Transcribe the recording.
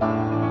Bye.